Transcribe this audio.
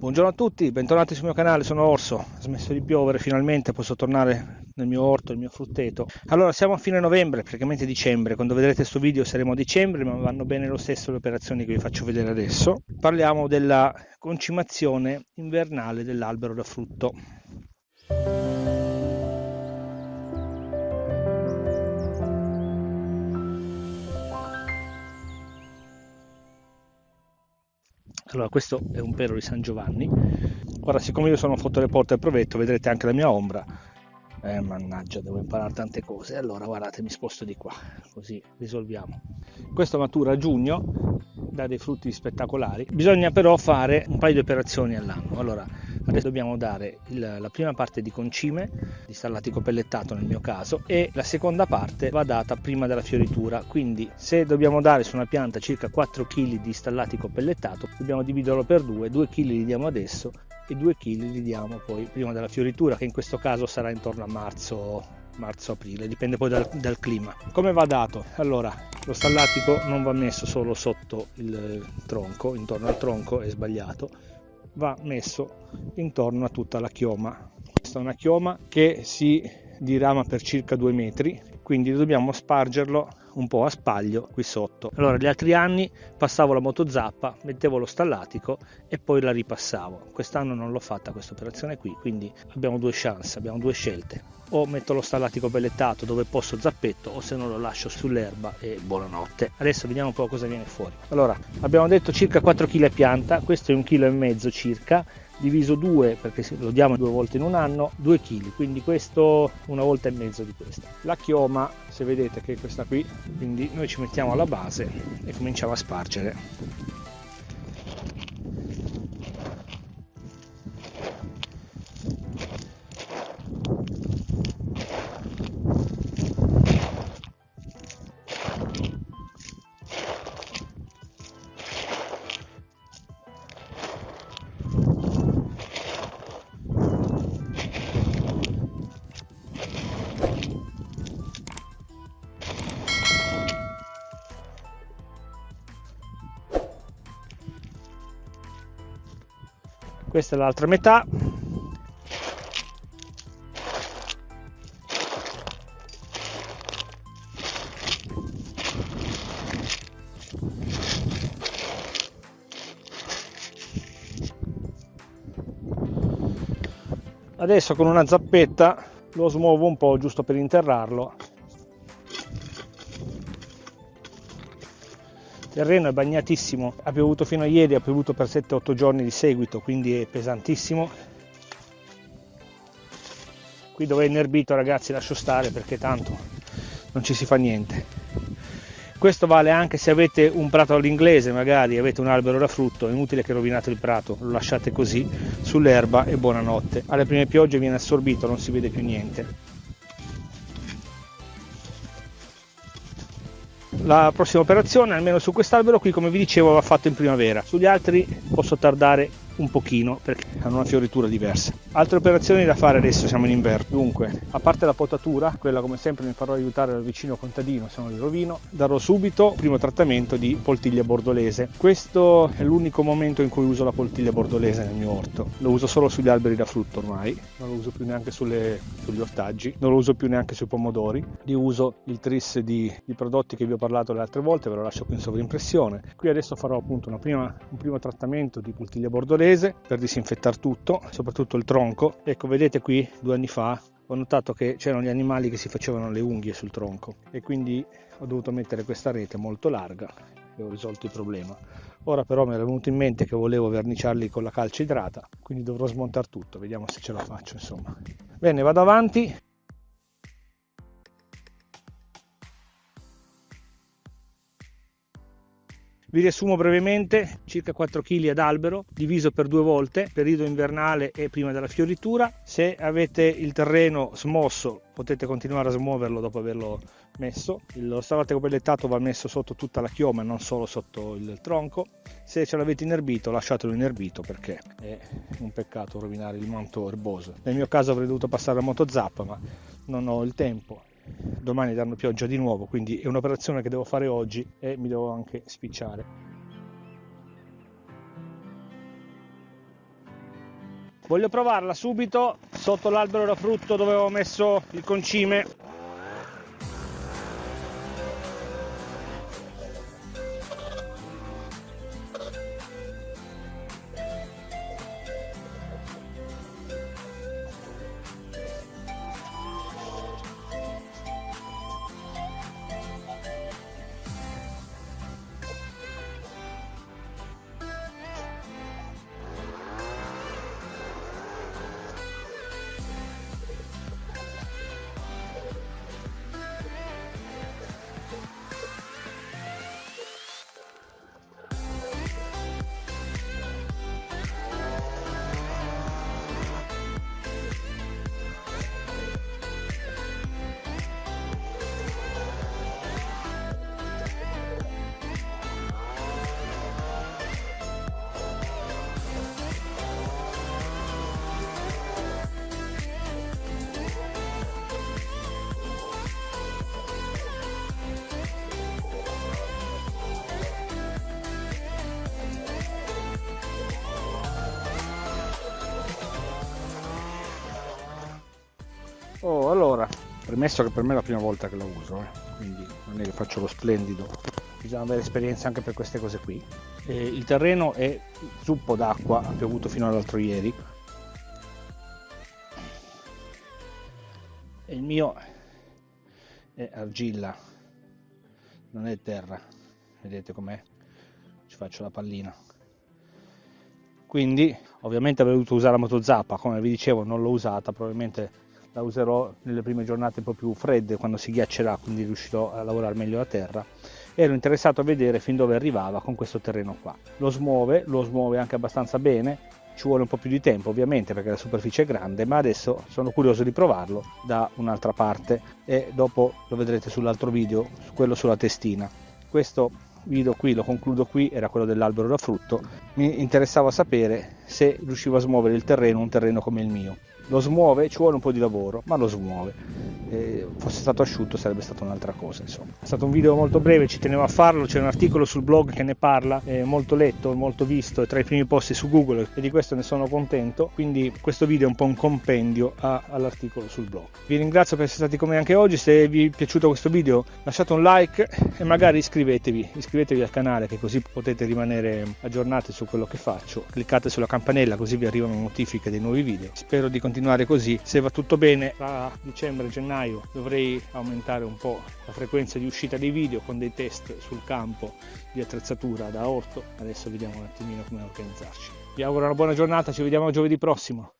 Buongiorno a tutti, bentornati sul mio canale, sono Orso, ha smesso di piovere, finalmente posso tornare nel mio orto, nel mio frutteto. Allora, siamo a fine novembre, praticamente dicembre, quando vedrete questo video saremo a dicembre, ma vanno bene lo stesso le operazioni che vi faccio vedere adesso. Parliamo della concimazione invernale dell'albero da frutto. Allora questo è un pelo di San Giovanni. Guarda siccome io sono fotoreporter provetto vedrete anche la mia ombra. Eh, mannaggia devo imparare tante cose. Allora guardate mi sposto di qua così risolviamo. Questo matura a giugno dà dei frutti spettacolari. Bisogna però fare un paio di operazioni all'anno. Allora adesso dobbiamo dare il, la prima parte di concime di stallatico pellettato nel mio caso e la seconda parte va data prima della fioritura quindi se dobbiamo dare su una pianta circa 4 kg di stallatico pellettato dobbiamo dividerlo per due 2 kg li diamo adesso e 2 kg li diamo poi prima della fioritura che in questo caso sarà intorno a marzo marzo-aprile, dipende poi dal, dal, clima. Come va dato? Allora, lo stallatico non va messo solo sotto il tronco, intorno al tronco è sbagliato, va messo intorno a tutta la chioma. Questa è una chioma che si dirama per circa due metri, quindi dobbiamo spargerlo un po' a spaglio qui sotto. Allora gli altri anni passavo la motozappa, mettevo lo stallatico e poi la ripassavo. Quest'anno non l'ho fatta questa operazione qui, quindi abbiamo due chance, abbiamo due scelte. O metto lo stallatico pellettato dove posso zappetto o se no lo lascio sull'erba e buonanotte. Adesso vediamo un po' cosa viene fuori. Allora, abbiamo detto circa 4 kg pianta, questo è un chilo e mezzo circa diviso 2 perché lo diamo due volte in un anno 2 kg quindi questo una volta e mezzo di questa. La chioma se vedete che è questa qui quindi noi ci mettiamo alla base e cominciamo a spargere questa è l'altra metà. Adesso con una zappetta lo smuovo un po' giusto per interrarlo il terreno è bagnatissimo. Ha piovuto fino a ieri ha piovuto per 7-8 giorni di seguito quindi è pesantissimo. Qui dove è inerbito ragazzi lascio stare perché tanto non ci si fa niente. Questo vale anche se avete un prato all'inglese magari avete un albero da frutto è inutile che rovinate il prato lo lasciate così sull'erba e buonanotte. Alle prime piogge viene assorbito non si vede più niente la prossima operazione almeno su quest'albero qui come vi dicevo va fatto in primavera. Sugli altri posso tardare un pochino perché hanno una fioritura diversa. Altre operazioni da fare adesso, siamo in inverno. Dunque, a parte la potatura, quella come sempre mi farò aiutare dal vicino contadino, se non li rovino, darò subito il primo trattamento di poltiglia bordolese. Questo è l'unico momento in cui uso la poltiglia bordolese nel mio orto. Lo uso solo sugli alberi da frutto ormai, non lo uso più neanche sulle, sugli ortaggi, non lo uso più neanche sui pomodori. Li uso il tris di, di prodotti che vi ho parlato le altre volte, ve lo lascio qui in sovrimpressione. Qui adesso farò appunto prima, un primo trattamento di poltiglia bordolese inglese per disinfettare tutto, soprattutto il tronco. Ecco, vedete qui due anni fa ho notato che c'erano gli animali che si facevano le unghie sul tronco e quindi ho dovuto mettere questa rete molto larga e ho risolto il problema. Ora però mi era venuto in mente che volevo verniciarli con la calce idrata, quindi dovrò smontare tutto, vediamo se ce la faccio insomma. Bene, vado avanti, Vi riassumo brevemente, circa 4 kg ad albero, diviso per due volte, periodo invernale e prima della fioritura. Se avete il terreno smosso potete continuare a smuoverlo dopo averlo messo. Lo stallatico pellettato va messo sotto tutta la chioma, non solo sotto il tronco. Se ce l'avete inerbito lasciatelo inerbito perché è un peccato rovinare il manto erboso. Nel mio caso avrei dovuto passare la motozappa ma non ho il tempo domani danno pioggia di nuovo quindi è un'operazione che devo fare oggi e mi devo anche spicciare. Voglio provarla subito sotto l'albero da frutto dove avevo messo il concime Oh, allora, premesso che per me è la prima volta che la uso, eh, quindi non è che faccio lo splendido, bisogna avere esperienza anche per queste cose qui. Eh, il terreno è zuppo d'acqua, ha piovuto fino all'altro ieri. E il mio è argilla, non è terra, vedete com'è? Ci faccio la pallina. Quindi, ovviamente avrei dovuto usare la motozappa, come vi dicevo non l'ho usata, probabilmente la userò nelle prime giornate un po' più fredde quando si ghiaccerà quindi riuscirò a lavorare meglio la terra. Ero interessato a vedere fin dove arrivava con questo terreno qua. Lo smuove lo smuove anche abbastanza bene ci vuole un po' più di tempo ovviamente perché la superficie è grande ma adesso sono curioso di provarlo da un'altra parte. E dopo lo vedrete sull'altro video quello sulla testina. Questo video qui lo concludo qui era quello dell'albero da frutto mi interessava sapere se riuscivo a smuovere il terreno un terreno come il mio lo smuove, ci vuole un po' di lavoro, ma lo smuove. Eh, fosse stato asciutto sarebbe stata un'altra cosa insomma. È stato un video molto breve, ci tenevo a farlo, c'è un articolo sul blog che ne parla, è molto letto, molto visto, è tra i primi posti su Google e di questo ne sono contento, quindi questo video è un po' un compendio a, all'articolo sul blog. Vi ringrazio per essere stati con me anche oggi, se vi è piaciuto questo video lasciate un like e magari iscrivetevi, iscrivetevi al canale che così potete rimanere aggiornati su quello che faccio, cliccate sulla campanella così vi arrivano notifiche dei nuovi video. Spero di continuare così. Se va tutto bene, tra dicembre e gennaio dovrei aumentare un po' la frequenza di uscita dei video con dei test sul campo di attrezzatura da orto. Adesso vediamo un attimino come organizzarci. Vi auguro una buona giornata, ci vediamo giovedì prossimo.